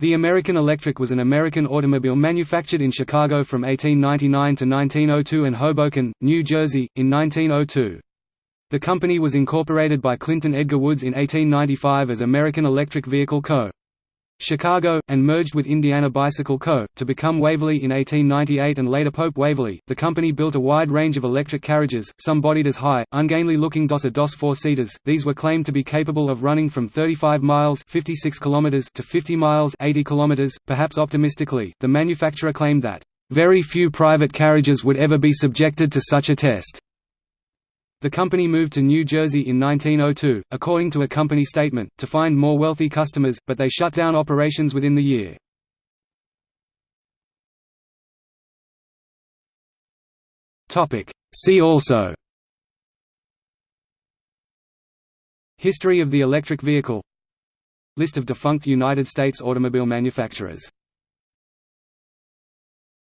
The American Electric was an American automobile manufactured in Chicago from 1899 to 1902 and Hoboken, New Jersey, in 1902. The company was incorporated by Clinton Edgar Woods in 1895 as American Electric Vehicle Co. Chicago, and merged with Indiana Bicycle Co. to become Waverley in 1898 and later Pope Waverley. The company built a wide range of electric carriages, some bodied as high, ungainly looking DOS DOS four-seaters. These were claimed to be capable of running from 35 miles (56 kilometers) to 50 miles (80 kilometers). Perhaps optimistically, the manufacturer claimed that very few private carriages would ever be subjected to such a test. The company moved to New Jersey in 1902, according to a company statement, to find more wealthy customers, but they shut down operations within the year. See also. History of the electric vehicle. List of defunct United States automobile manufacturers